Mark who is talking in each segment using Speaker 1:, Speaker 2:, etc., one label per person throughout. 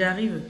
Speaker 1: J'arrive.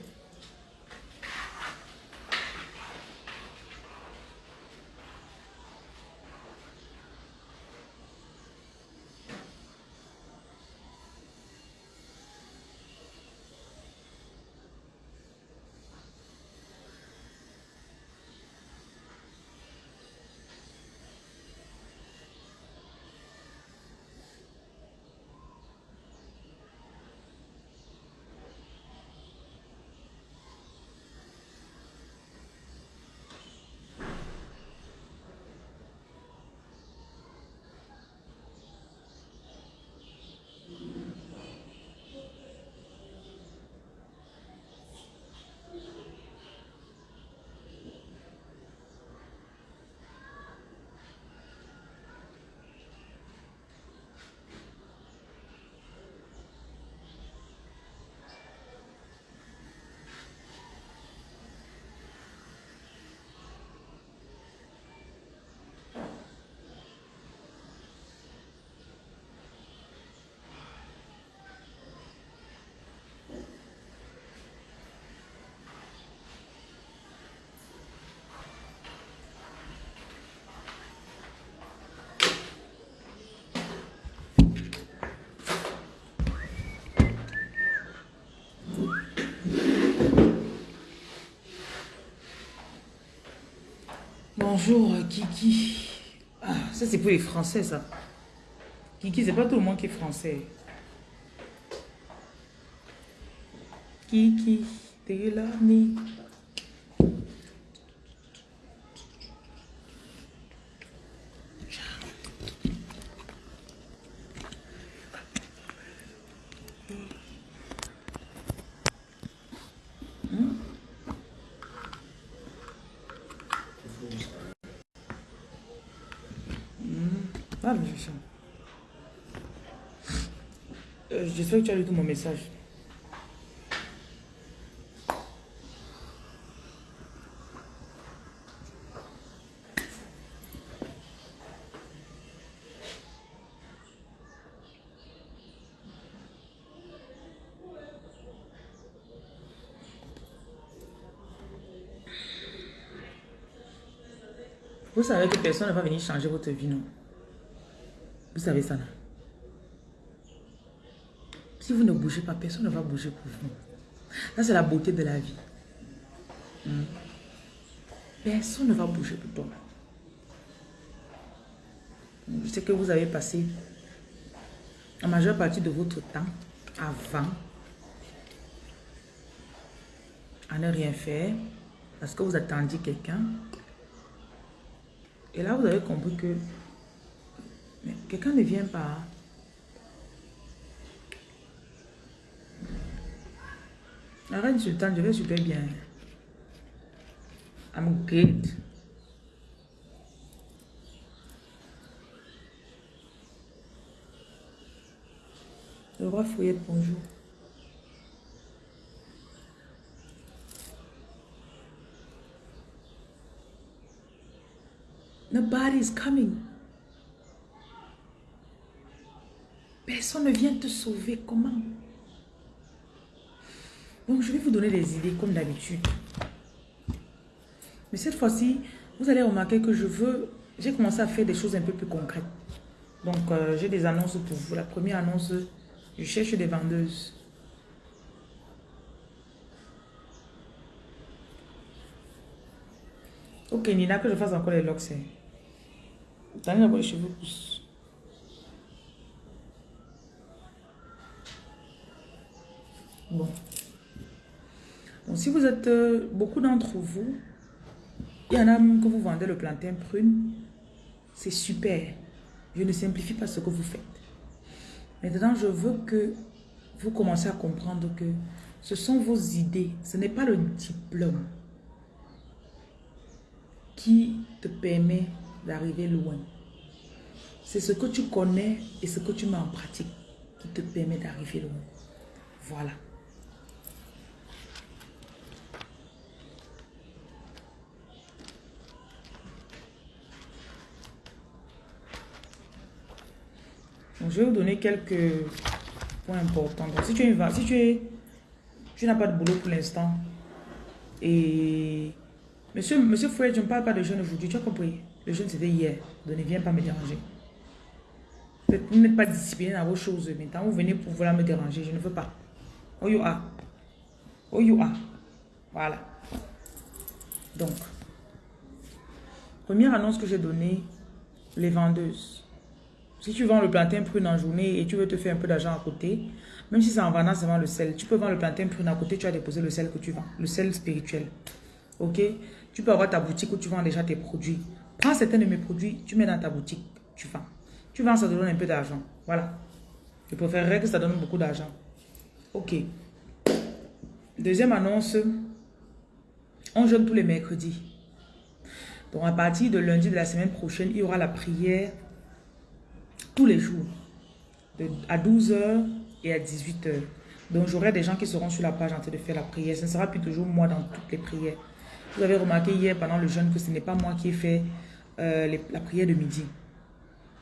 Speaker 1: Bonjour Kiki. Ah, ça c'est pour les Français ça. Kiki, c'est pas tout le monde qui est français. Kiki, t'es là, Euh, j'espère que tu as lu tout mon message. Vous savez que personne ne va venir changer votre vie, non? Vous savez ça, non? Si vous ne bougez pas, personne ne va bouger pour vous. Ça, c'est la beauté de la vie. Hmm. Personne ne va bouger pour toi. Je sais que vous avez passé la majeure partie de votre temps avant à ne rien faire parce que vous attendiez quelqu'un. Et là, vous avez compris que quelqu'un ne vient pas. La reine sultane, je vais super bien. I'm good. Le roi Fouillette, bonjour. Nobody is coming. Personne ne vient te sauver. Comment? Donc, je vais vous donner des idées comme d'habitude. Mais cette fois-ci, vous allez remarquer que je veux... J'ai commencé à faire des choses un peu plus concrètes. Donc, euh, j'ai des annonces pour vous. La première annonce, je cherche des vendeuses. Ok, Nina, que je fasse encore les locks. D'abord les cheveux. Bon si vous êtes, euh, beaucoup d'entre vous, il y en a même que vous vendez le plantain prune, c'est super. Je ne simplifie pas ce que vous faites. Maintenant, je veux que vous commencez à comprendre que ce sont vos idées, ce n'est pas le diplôme qui te permet d'arriver loin. C'est ce que tu connais et ce que tu mets en pratique qui te permet d'arriver loin. Voilà. Je vais vous donner quelques points importants. Donc, si tu es, si tu es, Tu n'as pas de boulot pour l'instant. Et monsieur, monsieur Fouet, je ne parle pas de jeûne aujourd'hui. Tu as compris Le jeûne, c'était hier. Donc ne viens pas me déranger. Vous n'êtes pas discipliné dans vos choses. Maintenant, vous venez pour vouloir me déranger. Je ne veux pas. Oh you are. Oh. Voilà. Donc, première annonce que j'ai donnée, les vendeuses. Si tu vends le plantain prune en journée et tu veux te faire un peu d'argent à côté, même si c'est en vendant seulement le sel, tu peux vendre le plantain prune à côté, tu as déposé le sel que tu vends, le sel spirituel. Ok? Tu peux avoir ta boutique où tu vends déjà tes produits. Prends certains de mes produits, tu mets dans ta boutique, tu vends. Tu vends, ça te donne un peu d'argent. Voilà. Je préférerais que ça donne beaucoup d'argent. Ok. Deuxième annonce. On jeûne tous les mercredis. Donc à partir de lundi de la semaine prochaine, il y aura la prière tous les jours. à 12h et à 18h. Donc j'aurai des gens qui seront sur la page en train de faire la prière. Ce ne sera plus toujours moi dans toutes les prières. Vous avez remarqué hier pendant le jeûne que ce n'est pas moi qui ai fait euh, la prière de midi.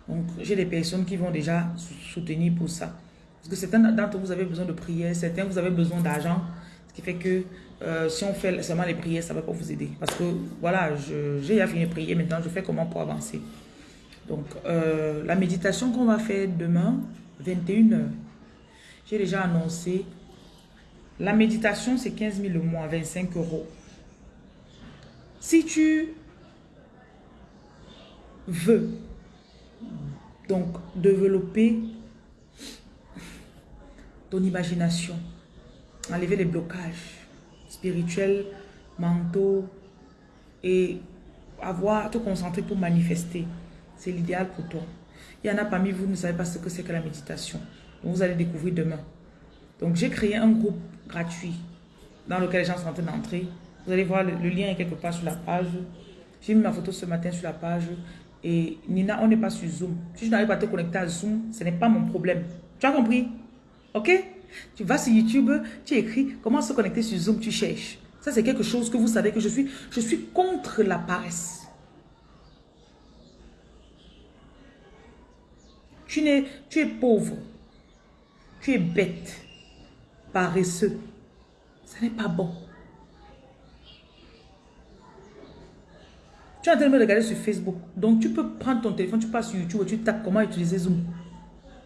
Speaker 1: Donc j'ai des personnes qui vont déjà soutenir pour ça. Parce que certains d'entre vous avez besoin de prière, certains vous avez besoin d'argent. Ce qui fait que euh, si on fait seulement les prières, ça ne va pas vous aider. Parce que voilà, j'ai fini de prier, maintenant je fais comment pour avancer? Donc euh, la méditation qu'on va faire demain, 21h, j'ai déjà annoncé. La méditation, c'est 15 000 le mois, 25 euros. Si tu veux donc développer ton imagination, enlever les blocages spirituels, mentaux et avoir te concentrer pour manifester. C'est l'idéal pour toi. Il y en a parmi vous, vous ne savez pas ce que c'est que la méditation. Vous allez découvrir demain. Donc j'ai créé un groupe gratuit dans lequel les gens sont en train d'entrer. Vous allez voir, le, lien est quelque part sur la page. J'ai mis ma photo ce matin sur la page. Et Nina, on n'est pas sur Zoom. Si je n'arrive pas à te connecter à Zoom, ce n'est pas mon problème. Tu as compris? Ok? Tu vas sur YouTube, tu écris comment se connecter sur Zoom, tu cherches. Ça, c'est quelque chose que vous savez que je suis. Je suis contre la paresse. Tu, es, pauvre. Tu es bête. Paresseux. Ce n'est pas bon. Tu es en train de me regarder sur Facebook. Donc, tu peux prendre ton téléphone, tu passes sur YouTube et tu tapes comment utiliser Zoom.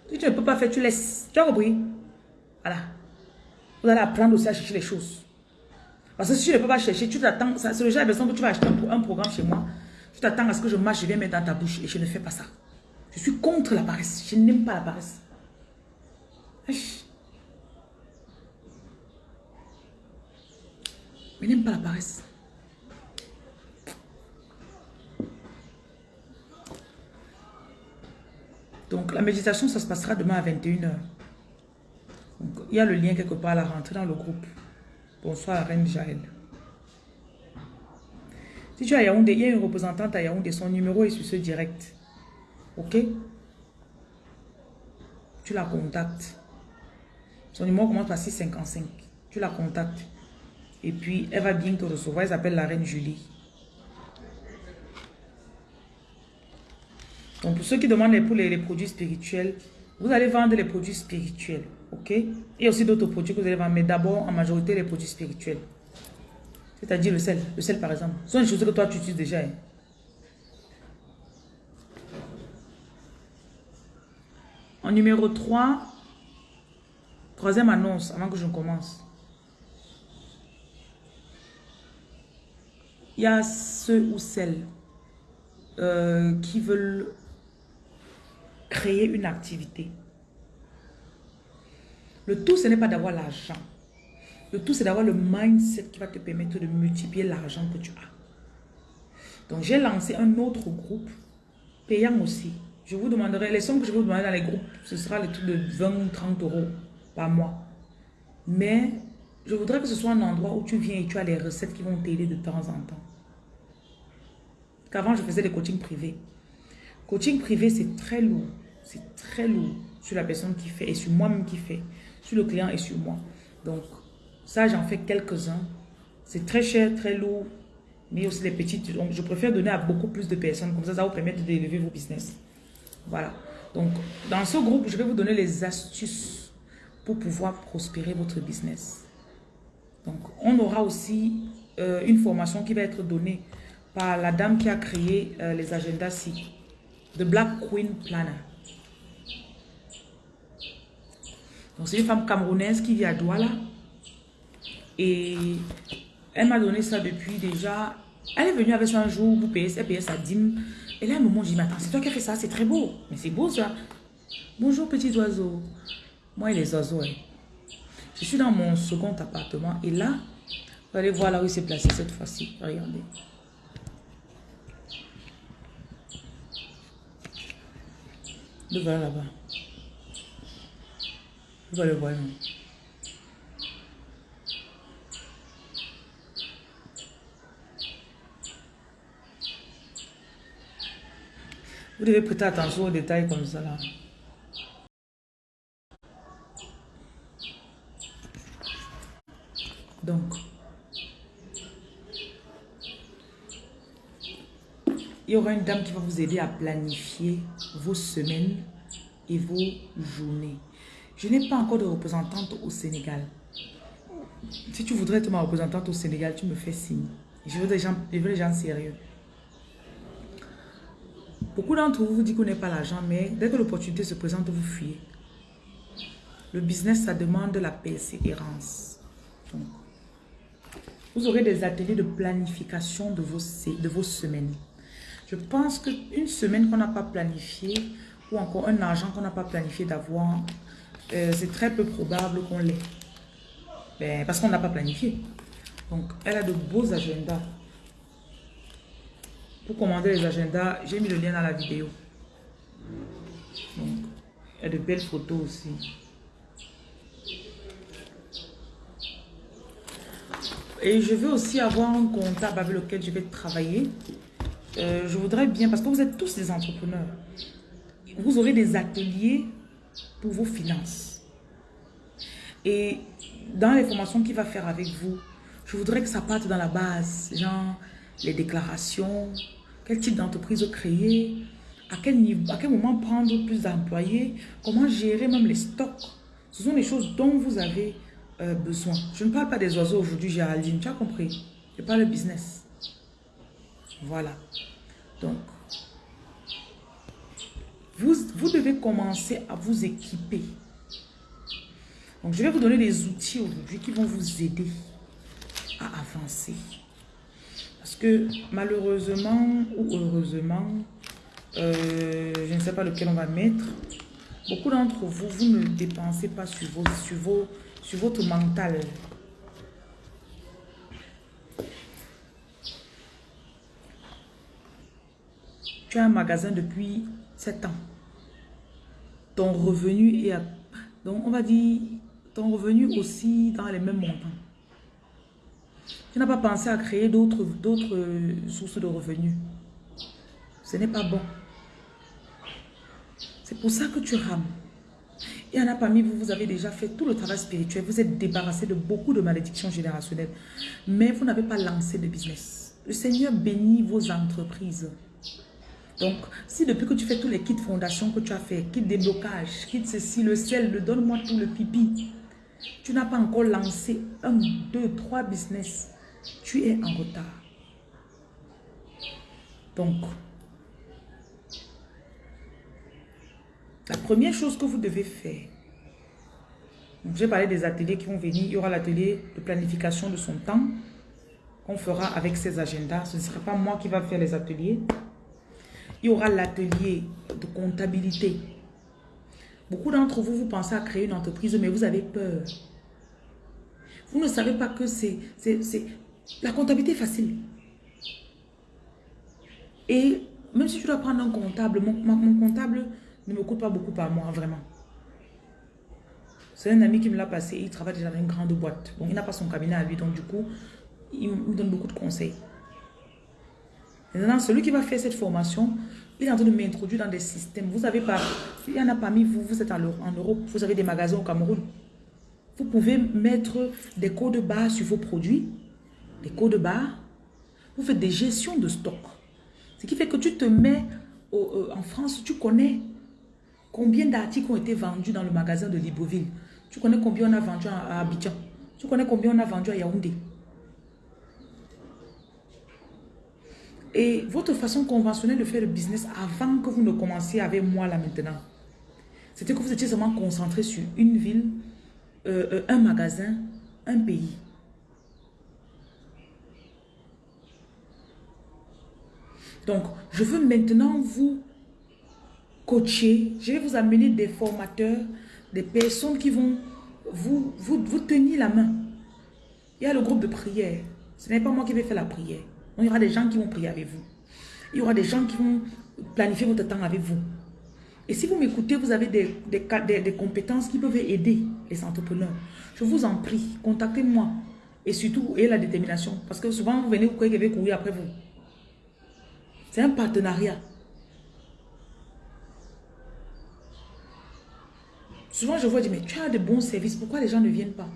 Speaker 1: Si tu ne peux pas faire, tu laisses. Tu as compris? Voilà. Vous allez apprendre aussi à chercher les choses. Parce que si tu ne peux pas chercher, tu t'attends. C'est le genre de personne que tu vas acheter un programme chez moi. Tu t'attends à ce que je marche, je viens mettre dans ta bouche et je ne fais pas ça. Je suis contre la paresse. Je n'aime pas la paresse. Je n'aime pas la paresse. Donc, la méditation, ça se passera demain à 21h. il y a le lien quelque part à la rentrée dans le groupe. Bonsoir, Reine Jaël. Si tu as Yaoundé, il y a une représentante à Yaoundé, son numéro est sur ce direct. Ok? Tu la contactes. Son numéro commence par 655. Tu la contactes. Et puis, elle va bien te recevoir. Elle s'appelle la reine Julie. Donc, pour ceux qui demandent pour les, produits spirituels, vous allez vendre les produits spirituels. Ok? Et aussi d'autres produits que vous allez vendre. Mais d'abord, en majorité, les produits spirituels. C'est-à-dire le sel. Le sel, par exemple. Ce sont des choses que toi, tu utilises déjà. Hein. En numéro 3, troisième annonce avant que je commence. Il y a ceux ou celles euh, qui veulent créer une activité. Le tout, ce n'est pas d'avoir l'argent. Le tout, c'est d'avoir le mindset qui va te permettre de multiplier l'argent que tu as. Donc, j'ai lancé un autre groupe, payant aussi. Je vous demanderai, les sommes que je vous demander dans les groupes, ce sera le truc de 20 ou 30 euros par mois. Mais, je voudrais que ce soit un endroit où tu viens et tu as les recettes qui vont t'aider de temps en temps. Qu'avant, je faisais des coachings privés. Coaching privé, c'est très lourd. C'est très lourd sur la personne qui fait et sur moi-même qui fait, sur le client et sur moi. Donc, ça, j'en fais quelques-uns. C'est très cher, très lourd, mais aussi les petites. Donc, je préfère donner à beaucoup plus de personnes. Comme ça, ça vous permettre d'élever vos business. Voilà. Donc, dans ce groupe, je vais vous donner les astuces pour pouvoir prospérer votre business. Donc, on aura aussi euh, une formation qui va être donnée par la dame qui a créé euh, les agendas ci The Black Queen Planner. Donc, c'est une femme camerounaise qui vit à Douala. Et elle m'a donné ça depuis déjà... Elle est venue avec ça un jour, vous payez, elle payait sa dîme. Et là, un moment, je dis, mais attends, c'est toi qui as fait ça, c'est très beau. Mais c'est beau ça. Bonjour, petits oiseaux. Moi et les oiseaux, je suis dans mon second appartement et là, vous allez voir là où il s'est placé cette fois-ci. Regardez. Le voilà là-bas. Vous allez le voir. Vous devez prêter attention aux détails comme ça là. Donc, il y aura une dame qui va vous aider à planifier vos semaines et vos journées. Je n'ai pas encore de représentante au Sénégal. Si tu voudrais être ma représentante au Sénégal, tu me fais signe. Je veux des gens, je veux des gens sérieux. Beaucoup d'entre vous vous disent qu'on n'est pas l'argent, mais dès que l'opportunité se présente, vous fuyez. Le business, ça demande de la persévérance. Vous aurez des ateliers de planification de vos, de vos semaines. Je pense qu'une semaine qu'on n'a pas planifiée ou encore un argent qu'on n'a pas planifié d'avoir, euh, c'est très peu probable qu'on l'ait. Ben, parce qu'on n'a pas planifié. Donc, elle a de beaux agendas. Pour commander les agendas, j'ai mis le lien dans la vidéo. Donc, il y a de belles photos aussi. Et je veux aussi avoir un comptable avec lequel je vais travailler. Euh, je voudrais bien, parce que vous êtes tous des entrepreneurs, vous aurez des ateliers pour vos finances. Et dans les formations qu'il va faire avec vous, je voudrais que ça parte dans la base, genre les déclarations, quel type d'entreprise créer, à quel, niveau, à quel moment prendre plus d'employés, comment gérer même les stocks. Ce sont des choses dont vous avez euh, besoin. Je ne parle pas des oiseaux aujourd'hui, Géraldine, tu as compris. Je parle de business. Voilà. Donc, vous, vous devez commencer à vous équiper. Donc, je vais vous donner des outils aujourd'hui qui vont vous aider à avancer. Que malheureusement ou heureusement, euh, je ne sais pas lequel on va mettre, beaucoup d'entre vous, vous ne dépensez pas sur vos, sur vos sur votre mental. Tu as un magasin depuis 7 ans. Ton revenu est à... Donc, on va dire, ton revenu aussi dans les mêmes montants. Tu n'as pas pensé à créer d'autres sources de revenus. Ce n'est pas bon. C'est pour ça que tu rames. Il y en a parmi vous, vous avez déjà fait tout le travail spirituel. Vous êtes débarrassé de beaucoup de malédictions générationnelles. Mais vous n'avez pas lancé de business. Le Seigneur bénit vos entreprises. Donc, si depuis que tu fais tous les kits fondation que tu as fait, kit déblocage, kit ceci, le ciel, le donne-moi tout le pipi, tu n'as pas encore lancé un, deux, trois business, tu es en retard. Donc, La première chose que vous devez faire, j'ai parlé des ateliers qui vont venir. Il y aura l'atelier de planification de son temps qu'on fera avec ses agendas. Ce ne sera pas moi qui va faire les ateliers. Il y aura l'atelier de comptabilité. Beaucoup d'entre vous, vous pensez à créer une entreprise, mais vous avez peur. Vous ne savez pas que c'est... La comptabilité est facile. Et même si tu dois prendre un comptable, mon comptable ne me coûte pas beaucoup par mois, vraiment. C'est un ami qui me l'a passé, il travaille déjà dans une grande boîte. Bon, il n'a pas son cabinet à lui, donc du coup, il me donne beaucoup de conseils. Maintenant, celui qui va faire cette formation, il est en train de m'introduire dans des systèmes. Vous avez pas, il y en a parmi vous, vous êtes en Europe, vous avez des magasins au Cameroun. Vous pouvez mettre des codes barres sur vos produits, des codes barres. Vous faites des gestions de stock. Ce qui fait que tu te mets euh, en France, tu connais Combien d'articles ont été vendus dans le magasin de Libreville Tu connais combien on a vendu à Abidjan Tu connais combien on a vendu à Yaoundé Et votre façon conventionnelle de faire le business avant que vous ne commenciez avec moi là maintenant, c'était que vous étiez seulement concentré sur une ville, euh, euh, un magasin, un pays. Donc, je veux maintenant vous coacher. Je vais vous amener des formateurs, des personnes qui vont vous, tenir la main. Il y a le groupe de prière. Ce n'est pas moi qui vais faire la prière. Il y aura des gens qui vont prier avec vous. Il y aura des gens qui vont planifier votre temps avec vous. Et si vous m'écoutez, vous avez des, compétences qui peuvent aider les entrepreneurs. Je vous en prie, contactez-moi. Et surtout, ayez la détermination. Parce que souvent, vous venez, vous croyez je vais courir après vous. C'est un partenariat. Souvent, je vois dire, mais tu as de bons services, pourquoi les gens ne viennent pas?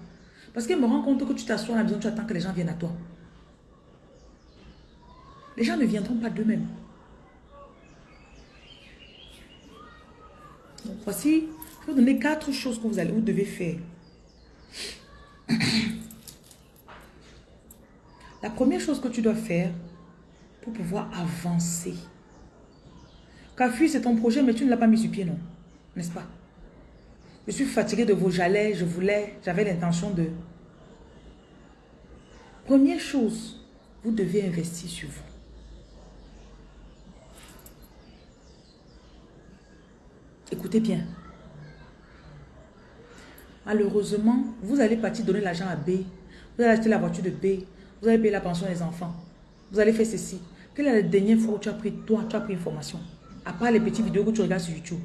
Speaker 1: Parce qu'ils me rend compte que tu t'assois à la maison, tu attends que les gens viennent à toi. Les gens ne viendront pas d'eux-mêmes. Voici, je vais vous donner quatre choses que vous, allez, vous devez faire. La première chose que tu dois faire pour pouvoir avancer. Café, c'est ton projet, mais tu ne l'as pas mis sur pied, non? N'est-ce pas? Je suis fatiguée de vos jalets, je voulais, j'avais l'intention de... Première chose, vous devez investir sur vous. Écoutez bien. Malheureusement, vous allez partir donner l'argent à B. Vous allez acheter la voiture de B. Vous allez payer la pension des enfants. Vous allez faire ceci. Quelle est la dernière fois où tu as pris, toi, tu as pris une formation À part les petites vidéos que tu regardes sur YouTube.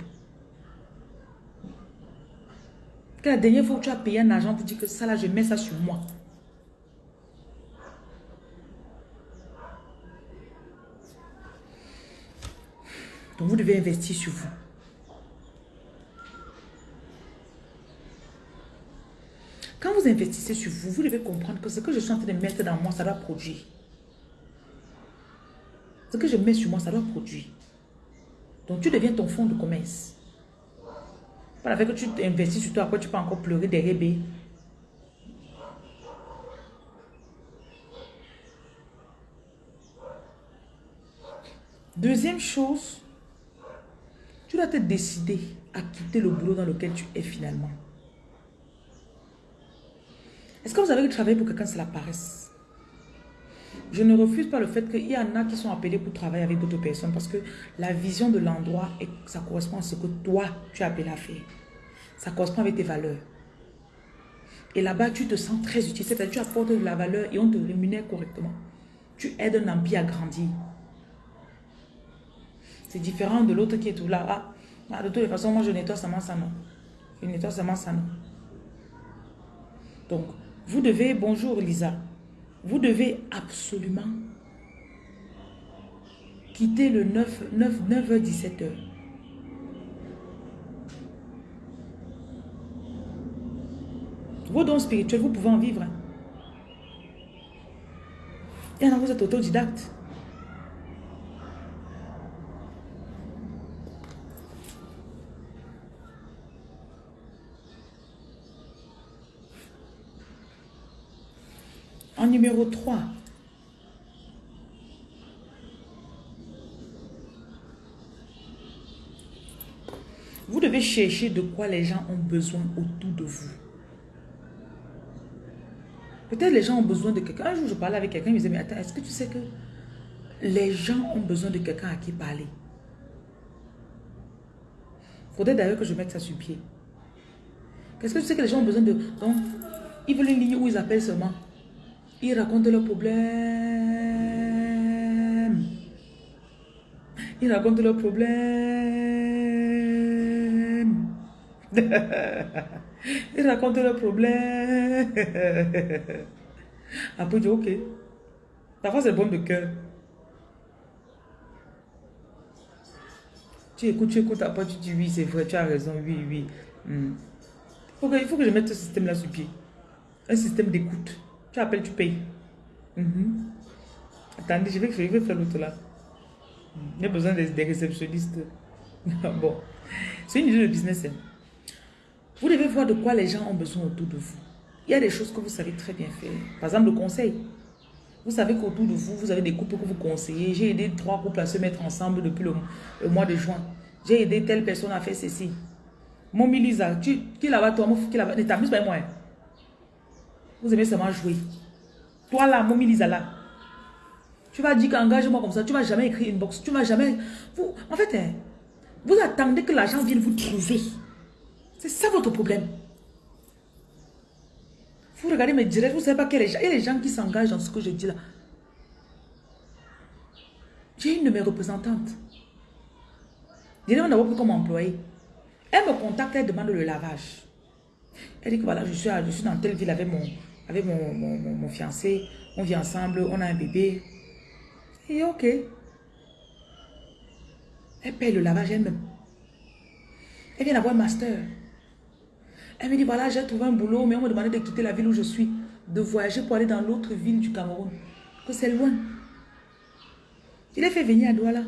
Speaker 1: Quelle est la dernière fois où tu as payé un argent pour dire que ça là, je mets ça sur moi? Donc vous devez investir sur vous. Quand vous investissez sur vous, vous devez comprendre que ce que je suis en train de mettre dans moi, ça doit produire. Ce que je mets sur moi, ça doit produire. Donc tu deviens ton fonds de commerce. Pas avec que tu investis sur toi, après tu peux encore pleurer des rébés. Deuxième chose, tu dois te décider à quitter le boulot dans lequel tu es finalement. Est-ce que vous avez travaillé pour quelqu'un, c'est la paresse? Je ne refuse pas le fait qu'il y en a qui sont appelés pour travailler avec d'autres personnes parce que la vision de l'endroit, ça correspond à ce que toi, tu as appelé à faire. Ça correspond avec tes valeurs. Et là-bas, tu te sens très utile. C'est-à-dire tu apportes de la valeur et on te rémunère correctement. Tu aides un empire à grandir. C'est différent de l'autre qui est tout là. Ah, ah de toute façon, moi, je nettoie seulement ça, non. Je nettoie seulement ça, non. Donc, vous devez, bonjour Lisa, vous devez absolument quitter le 9, 9, 9h, 17h. Vos dons spirituels, vous pouvez en vivre. Et alors vous êtes autodidacte. En numéro 3, vous devez chercher de quoi les gens ont besoin autour de vous. Peut-être les gens ont besoin de quelqu'un. Un jour, je parlais avec quelqu'un, il me disait, mais attends, est-ce que tu sais que les gens ont besoin de quelqu'un à qui parler? Faudrait d'ailleurs que je mette ça sur pied. Qu'est-ce que tu sais que les gens ont besoin de... Donc, ils veulent une ligne où ils appellent seulement? Ils racontent leurs problèmes. Ils racontent leurs problèmes. Ils racontent leurs problèmes. Après, je dis, ok. Parfois, c'est bon de cœur. Tu écoutes, tu écoutes, après tu dis oui, c'est vrai, tu as raison, oui, oui. Hmm. il faut que je mette ce système-là sur pied. Un système d'écoute. Tu appelles, tu payes. Mhm. Attendez, je vais, je vais faire l'autre là. Il y a besoin des, réceptionnistes. bon, c'est une idée de business. Hein. Vous devez voir de quoi les gens ont besoin autour de vous. il y a des choses que vous savez très bien faire. Par exemple, le conseil. Vous savez qu'autour de vous, vous avez des couples que vous conseillez. J'ai aidé trois couples à se mettre ensemble depuis le, mois de juin. J'ai aidé telle personne à faire ceci. Mon Lisa, tu, qui là-bas, toi, qui là-bas, ne t'amuse pas moi. Hein. Vous aimez seulement jouer. Toi là, mon Lisa là. Tu vas dire qu'engage-moi comme ça, tu vas jamais écrire une box, tu vas jamais... Vous, en fait, hein, vous attendez que l'argent vienne vous trouver. C'est ça votre problème. Vous regardez mes directs, vous ne savez pas quel est Il y a les gens qui s'engagent dans ce que je dis là. J'ai une de mes représentantes. Je demande d'abord comme employé. Elle me contacte, elle demande le lavage. Elle dit que voilà, je suis, je suis dans telle ville avec mon, avec mon, fiancé. On vit ensemble, on a un bébé. Et ok. Elle paye le lavage elle-même. Elle vient d'avoir un master. Elle me dit, voilà, j'ai trouvé un boulot, mais on me demandait de quitter la ville où je suis, de voyager pour aller dans l'autre ville du Cameroun, que c'est loin. Il a fait venir à Douala.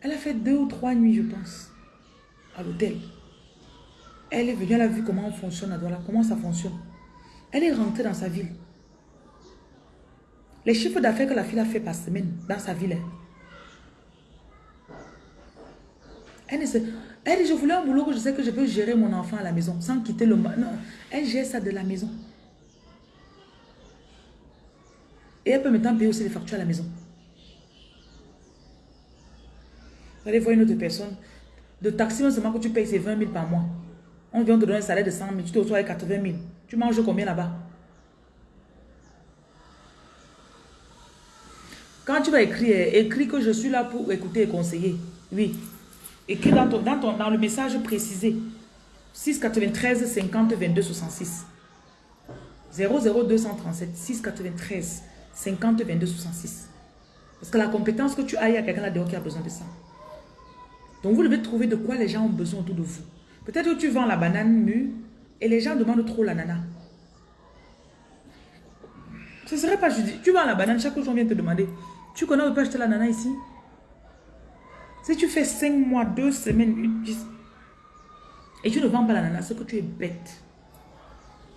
Speaker 1: Elle a fait deux ou trois nuits, je pense, à l'hôtel. Elle est venue, elle a vu comment on fonctionne à Douala, comment ça fonctionne. Elle est rentrée dans sa ville. Les chiffres d'affaires que la fille a fait par semaine dans sa ville. Hein. Elle elle dit, je voulais un boulot que je sais que je peux gérer mon enfant à la maison sans quitter le... Non, elle gère ça de la maison. Et elle peut maintenant payer aussi les factures à la maison. Vous allez voir une autre personne. De taxi, seulement que tu payes, c'est 20 000 par mois. On vient te donner un salaire de 100 000, tu te reçois avec 80 000. Tu manges combien là-bas? Quand tu vas écrire, écris que je suis là pour écouter et conseiller. Oui, Écris dans, ton, dans, dans le message précisé. 693 50 22 66. 00237 693 50 22 66. Parce que la compétence que tu as, il y a quelqu'un là-dedans qui a besoin de ça. Donc vous devez trouver de quoi les gens ont besoin autour de vous. Peut-être que tu vends la banane mûre et les gens demandent trop la nana. Ce serait pas juste. Tu vends la banane, chaque jour on vient te demander. Tu connais où peut acheter la nana ici? Si tu fais 5 mois, 2 semaines, et tu ne vends pas l'ananas, c'est que tu es bête.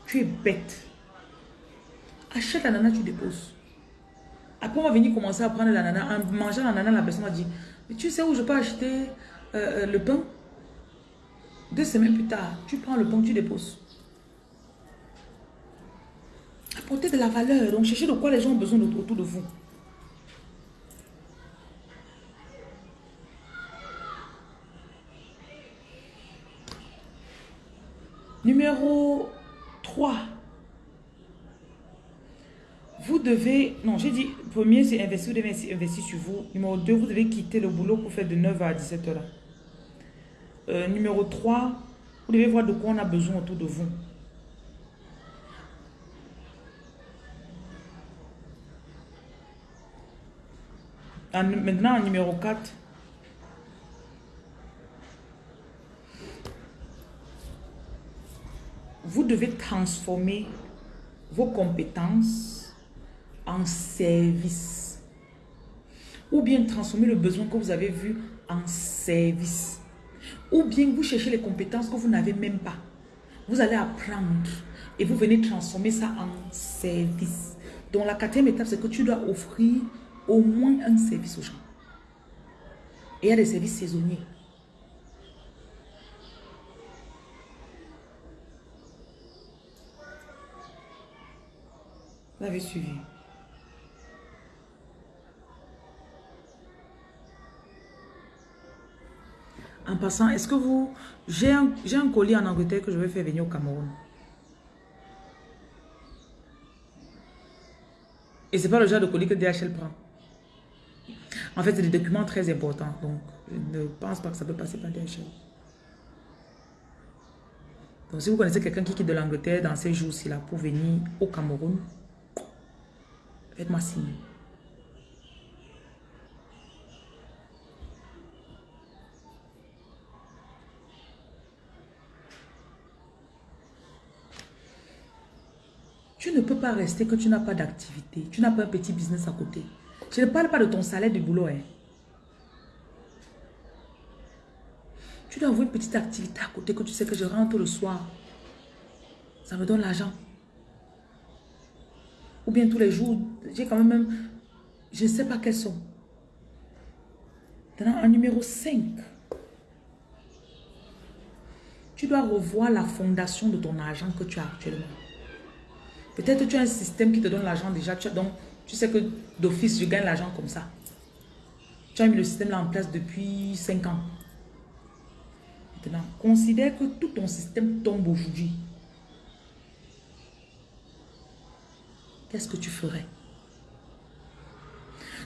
Speaker 1: Tu es bête. Achète l'ananas, tu déposes. Après, on va venir commencer à prendre l'ananas. En mangeant l'ananas, la personne va dire, mais tu sais où je peux acheter euh, euh, le pain? Deux semaines plus tard, tu prends le pain, tu déposes. Apportez de la valeur. Donc, cherchez de quoi les gens ont besoin autour de vous. Numéro 3. Vous devez, non, j'ai dit, premier, c'est investir, vous devez investir sur vous. Numéro 2, vous devez quitter le boulot pour faire de 9 à 17 heures. Euh, numéro 3, vous devez voir de quoi on a besoin autour de vous. maintenant, numéro 4, vous devez transformer vos compétences en service. Ou bien transformer le besoin que vous avez vu en service. Ou bien vous cherchez les compétences que vous n'avez même pas. Vous allez apprendre et vous venez transformer ça en service. Donc la quatrième étape, c'est que tu dois offrir au moins un service aux gens. Et il y a des services saisonniers. Vous avez suivi. En passant, est-ce que vous... J'ai un, un colis en Angleterre que je vais faire venir au Cameroun. Et c'est pas le genre de colis que DHL prend. En fait, c'est des documents très importants. Donc, je ne pense pas que ça peut passer par DHL. Donc, si vous connaissez quelqu'un qui quitte de l'Angleterre dans ces jours-ci là pour venir au Cameroun, Faites-moi signe. Tu ne peux pas rester que tu n'as pas d'activité. Tu n'as pas un petit business à côté. Je ne parle pas de ton salaire de boulot. Hein. Tu dois avoir une petite activité à côté que tu sais que je rentre le soir. Ça me donne l'argent. Ou bien tous les jours, j'ai quand même, je ne sais pas quels sont. Maintenant, en numéro 5, tu dois revoir la fondation de ton argent que tu as actuellement. Peut-être tu as un système qui te donne l'argent déjà, tu, donc tu sais que d'office, je gagne l'argent comme ça. Tu as mis le système là en place depuis 5 ans. Maintenant, considère que tout ton système tombe aujourd'hui. Qu'est-ce que tu ferais?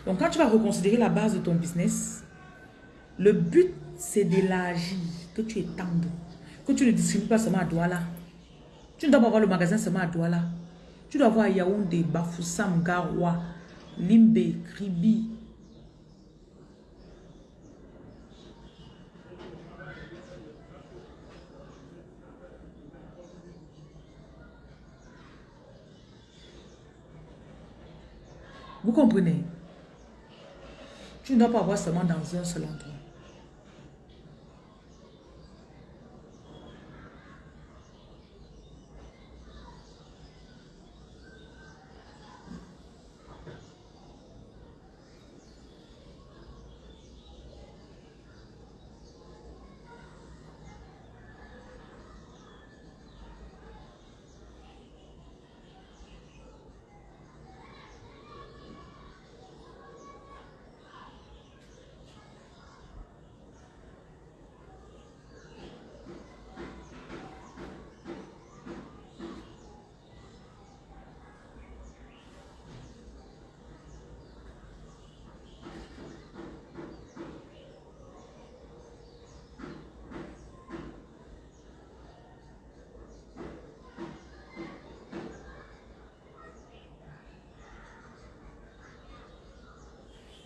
Speaker 1: Donc, quand tu vas reconsidérer la base de ton business, le but, c'est d'élargir, que tu étendes, que tu ne distribues pas seulement à Douala. Tu ne dois pas avoir le magasin seulement à Douala. Tu dois avoir Yaoundé, Bafoussam, Garoua, Limbe, Kribi, Vous comprenez? Tu ne dois pas avoir seulement dans un seul endroit.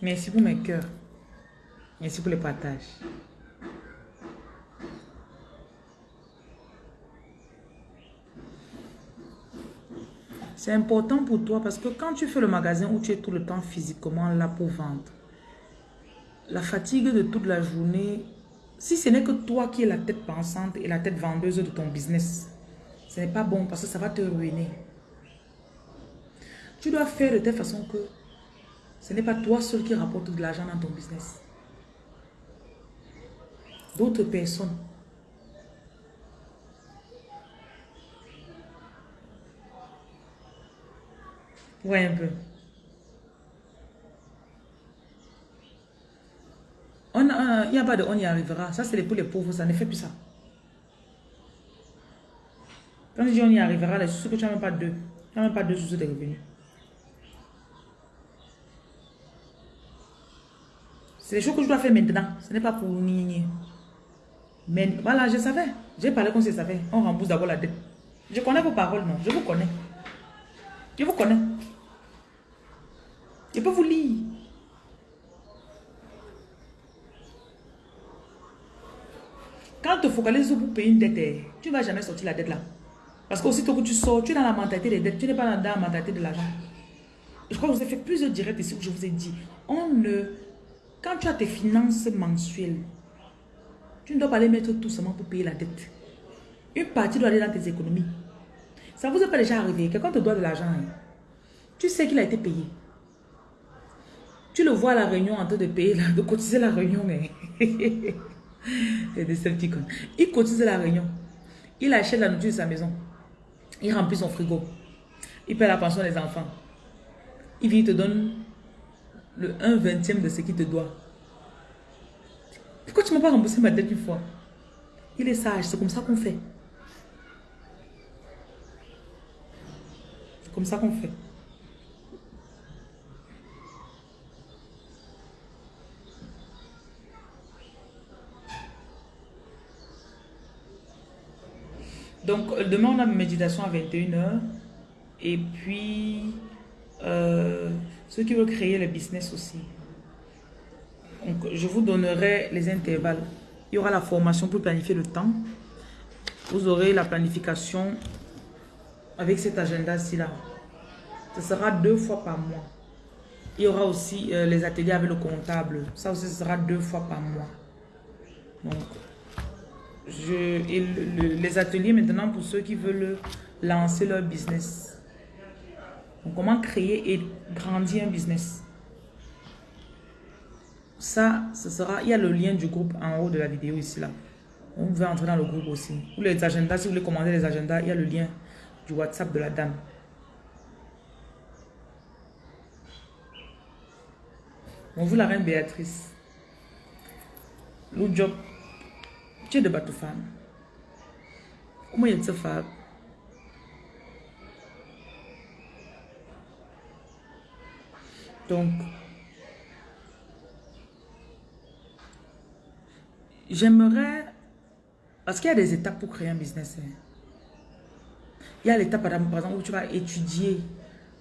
Speaker 1: Merci pour mes cœurs. Merci pour le partage. C'est important pour toi parce que quand tu fais le magasin où tu es tout le temps physiquement là pour vendre, la fatigue de toute la journée, si ce n'est que toi qui es la tête pensante et la tête vendeuse de ton business, ce n'est pas bon parce que ça va te ruiner. Tu dois faire de telle façon que ce n'est pas toi seul qui rapporte de l'argent dans ton business. D'autres personnes. Ouais, un peu. On, il n'y a pas de on y arrivera. Ça, c'est pour les pauvres. Ça ne fait plus ça. Quand je dis on y arrivera, je suis que tu n'as même pas deux. Tu n'as même pas deux sources de revenus. C'est les choses que je dois faire maintenant. Ce n'est pas pour ni. Mais voilà, je savais. J'ai parlé comme si je savais. On rembourse d'abord la dette. Je connais vos paroles, non? Je vous connais. Je vous connais. Je peux vous lire. Quand tu focalises pour payer une dette, eh, tu ne vas jamais sortir la dette là. Parce qu'aussitôt que tu sors, tu es dans la mentalité des dettes. Tu n'es pas dans la mentalité de l'argent. Je crois que vous avez fait plusieurs directs ici où je vous ai dit. On ne quand tu as tes finances mensuelles, tu ne dois pas les mettre tout seulement pour payer la dette. Une partie doit aller dans tes économies. Ça vous est pas déjà arrivé. Quelqu'un te doit de l'argent. Hein. Tu sais qu'il a été payé. Tu le vois à la réunion en train de payer, de cotiser la réunion. Mais... C'est Il cotise la réunion. Il achète la nourriture de sa maison. Il remplit son frigo. Il paie la pension des enfants. Il te donne le 1 vingtième de ce qu'il te doit. Pourquoi tu ne m'as pas remboursé ma dette une fois? Il est sage, c'est comme ça qu'on fait. C'est comme ça qu'on fait. Donc, demain, on a une méditation à 21h. Et puis, euh, ceux qui veulent créer le business aussi. Donc, je vous donnerai les intervalles. Il y aura la formation pour planifier le temps. Vous aurez la planification avec cet agenda-ci là. Ce sera deux fois par mois. Il y aura aussi euh, les ateliers avec le comptable. Ça aussi, sera deux fois par mois. Donc, je, les ateliers maintenant pour ceux qui veulent lancer leur business. Comment créer et grandir un business. Ça, ce sera... Il y a le lien du groupe en haut de la vidéo ici, là. On veut entrer dans le groupe aussi. Ou les agendas, si vous voulez commander les agendas, il y a le lien du WhatsApp de la dame. Bonjour la reine Béatrice. Le job. Tu es de femme. Comment il y a femme? Donc, j'aimerais, parce qu'il y a des étapes pour créer un business. Hein. Il y a l'étape, par exemple, où tu vas étudier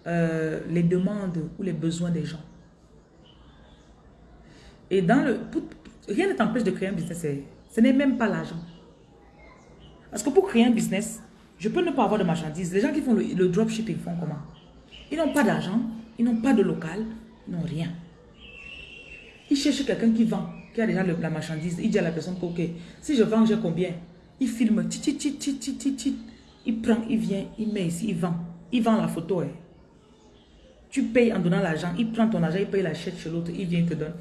Speaker 1: euh, les demandes ou les besoins des gens. Et dans le... rien ne t'empêche de créer un business. Hein. Ce n'est même pas l'argent. Parce que pour créer un business, je peux ne pas avoir de marchandises. Les gens qui font le, le dropshipping font comment? Ils n'ont pas d'argent, ils n'ont pas de local, ils n'ont rien. Ils cherchent quelqu'un qui vend, qui a déjà la marchandise. Il dit à la personne ok, si je vends, j'ai combien? Il filme, il prend, il vient, il met ici, il vend. Il vend la photo. Hein. Tu payes en donnant l'argent, il prend ton argent, il paye la chèque chez l'autre, il vient, te donne.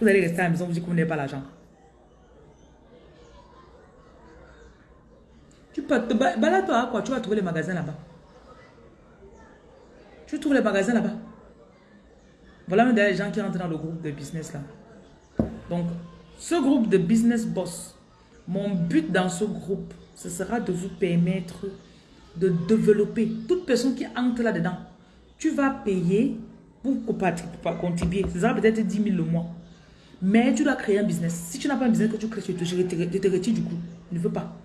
Speaker 1: Vous allez rester à la maison, vous dites que vous n'avez pas l'argent. Tu peux te balade-toi quoi, tu vas trouver les magasins là-bas. Tu trouves les magasins là-bas? Voilà même des gens qui rentrent dans le groupe de business là. Donc, ce groupe de business boss, mon but dans ce groupe, ce sera de vous permettre de développer. Toute personne qui entre là-dedans, tu vas payer pour, contribuer. Ce sera peut-être 10 000 le mois. Mais tu dois créer un business. Si tu n'as pas un business que tu crées, tu te, tu te du coup. Je ne veux pas.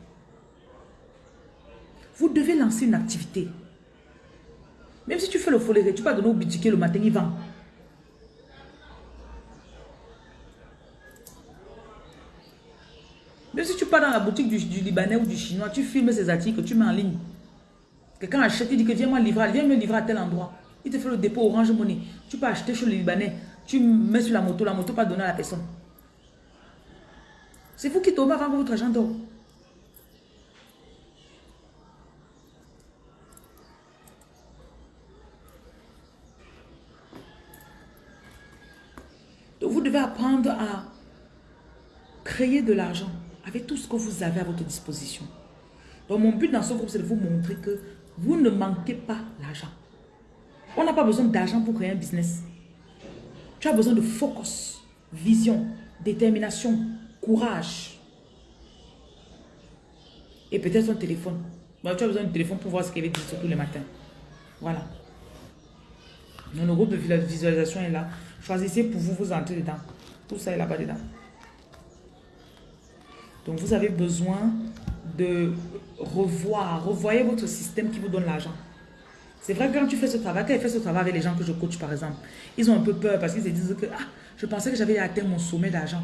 Speaker 1: Vous devez lancer une activité. Même si tu fais le folie, tu vas donner au boutique le matin, il vend. Même si tu pars dans la boutique du, Libanais ou du Chinois, tu filmes ces articles, tu mets en ligne. Quelqu'un achète, il dit que viens livrer, viens me livrer à tel endroit. Il te fait le dépôt Orange Money. Tu peux acheter chez le Libanais. Tu mets sur la moto, la moto pas donner à la personne. C'est vous qui tombez avant que votre argent dort. Devez apprendre à créer de l'argent avec tout ce que vous avez à votre disposition. Donc mon but dans ce groupe, c'est de vous montrer que vous ne manquez pas l'argent. On n'a pas besoin d'argent pour créer un business. Tu as besoin de focus, vision, détermination, courage. Et peut-être un téléphone. tu as besoin d'un téléphone pour voir ce qu'il dire tous les matins. Voilà. Donc, le groupe de visualisation est là. Choisissez pour vous, vous entrez dedans. Tout ça est là-bas dedans. Donc, vous avez besoin de revoir, revoyez votre système qui vous donne l'argent. C'est vrai que quand tu fais ce travail, quand tu fais ce travail avec les gens que je coach par exemple, ils ont un peu peur parce qu'ils se disent que ah, je pensais que j'avais atteint mon sommet d'argent.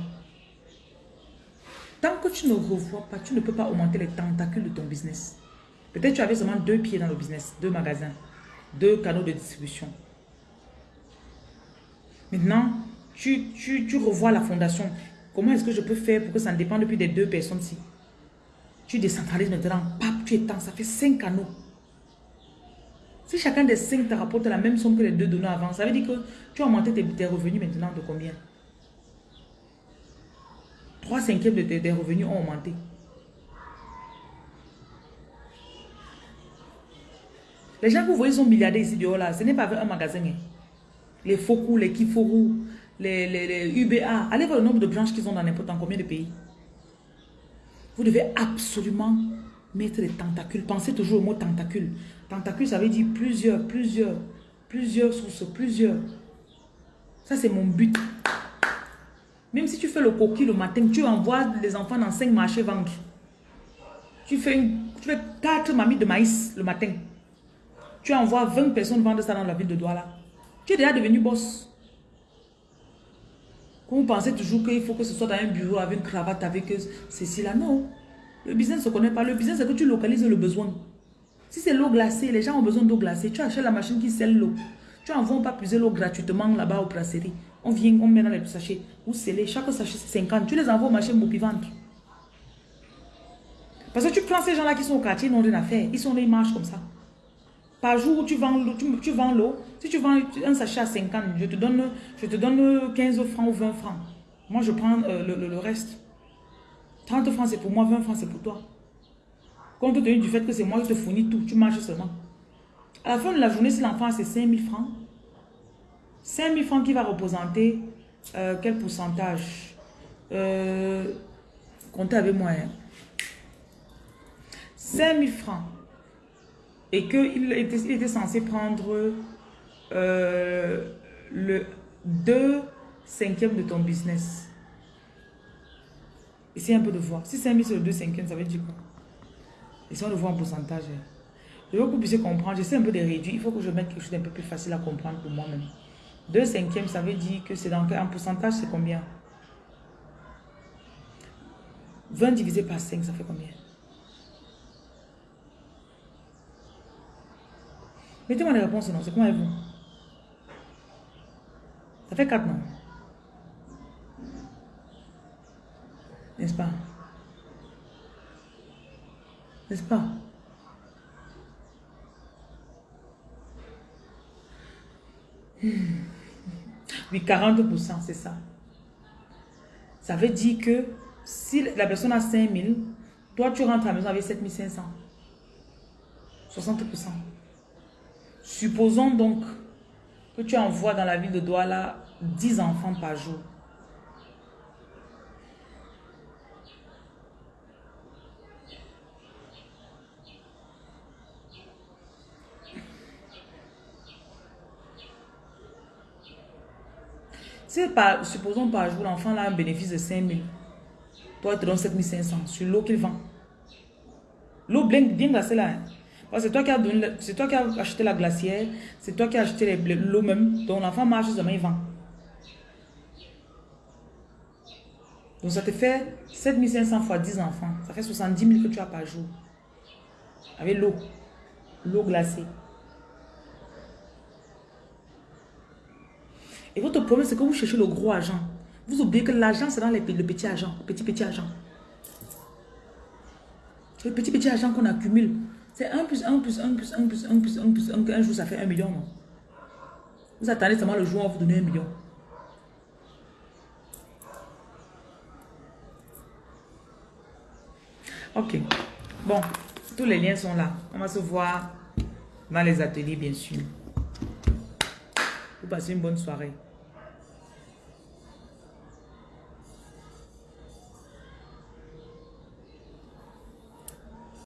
Speaker 1: Tant que tu ne revois pas, tu ne peux pas augmenter les tentacules de ton business. Peut-être tu avais seulement deux pieds dans le business, deux magasins, deux canaux de distribution. Maintenant, tu, tu, revois la fondation. Comment est-ce que je peux faire pour que ça ne dépende plus des deux personnes-ci Tu décentralises maintenant, pap, tu étends, ça fait cinq canaux. Si chacun des cinq te rapporte la même somme que les deux donnants avant, ça veut dire que tu as augmenté tes, revenus maintenant de combien? Trois cinquièmes de tes, revenus ont augmenté. Les gens que vous voyez sont milliardaires ici dehors là, ce n'est pas un magasin. Hein les Foku, les Kiforu, les, les, UBA. Allez voir le nombre de branches qu'ils ont dans n'importe combien de pays. Vous devez absolument mettre les tentacules. Pensez toujours au mot tentacule. Tentacule, ça veut dire plusieurs, plusieurs, plusieurs sources, plusieurs. Ça, c'est mon but. Même si tu fais le coquille le matin, tu envoies les enfants dans cinq marchés vendre. Tu fais, une, tu fais 4 mamies de maïs le matin. Tu envoies 20 personnes vendre ça dans la ville de Douala. Tu es déjà devenu boss. Vous pensez toujours qu'il faut que ce soit dans un bureau avec une cravate, avec ceci là. Non. Le business ne se connaît pas. Le business, c'est que tu localises le besoin. Si c'est l'eau glacée, les gens ont besoin d'eau glacée. Tu achètes la machine qui scelle l'eau. Tu envoies pas puiser l'eau gratuitement là-bas au brasserie. On vient, on met dans les sachets. Vous scellez. Chaque sachet, c'est 50. Tu les envoies au marché vendre. Parce que tu prends ces gens-là qui sont au quartier, ils n'ont rien à faire. Ils sont là, ils marchent comme ça. Par jour, tu vends l'eau. Tu, vends l'eau. Si tu vends un sachet à 50, je te donne, je te donne 15 francs ou 20 francs. Moi, je prends euh, le, reste. 30 francs, c'est pour moi, 20 francs, c'est pour toi. Compte tenu du fait que c'est moi qui te fournis tout, tu marches seulement. À la fin de la journée, si l'enfant c'est 5 000 francs, 5 000 francs qui va représenter euh, quel pourcentage? Euh, Comptez avec moi. 5 000 francs. Et qu'il était, il était censé prendre euh, le 2 cinquième de ton business. Essayez un peu de voir. Si 5 000 sur le 2 cinquième, ça veut dire quoi? Essayons de voir en pourcentage. Je veux que vous puissiez comprendre. J'essaie un peu de réduire. Il faut que je mette quelque chose d'un peu plus facile à comprendre pour moi-même. 2 cinquièmes, ça veut dire que c'est dans un pourcentage, c'est combien? 20 divisé par 5, ça fait combien? Mettez-moi les réponses, non C'est comment vous Ça fait 4, non? N'est-ce pas? N'est-ce pas? Oui, 40%, c'est ça. Ça veut dire que si la personne a 5 000, toi tu rentres à la maison avec 7 500. 60%. Supposons donc que tu envoies dans la ville de Douala 10 enfants par jour. Si supposons par jour, l'enfant a un bénéfice de 5 000, toi, tu donnes 7 500 sur l'eau qu'il vend. L'eau bien glacée là. Hein. C'est toi, qui as acheté la glacière, c'est toi qui as acheté l'eau même. Donc l'enfant marche seulement, il vend. Donc ça te fait 7500 fois 10 enfants. Ça fait 70 000 que tu as par jour. Avec l'eau. L'eau glacée. Et votre problème, c'est que vous cherchez le gros argent. Vous oubliez que l'argent, c'est dans les, le petit argent, le petit petit argent. Le petit petit argent qu'on accumule. C'est 1 plus 1 plus 1 plus 1 plus 1 plus 1 plus 1. Un jour, ça fait 1 million. Non? Vous attendez seulement le jour où on vous donner 1 million. Ok. Bon, tous les liens sont là. On va se voir dans les ateliers, bien sûr. Vous passez une bonne soirée.